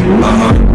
Ajá.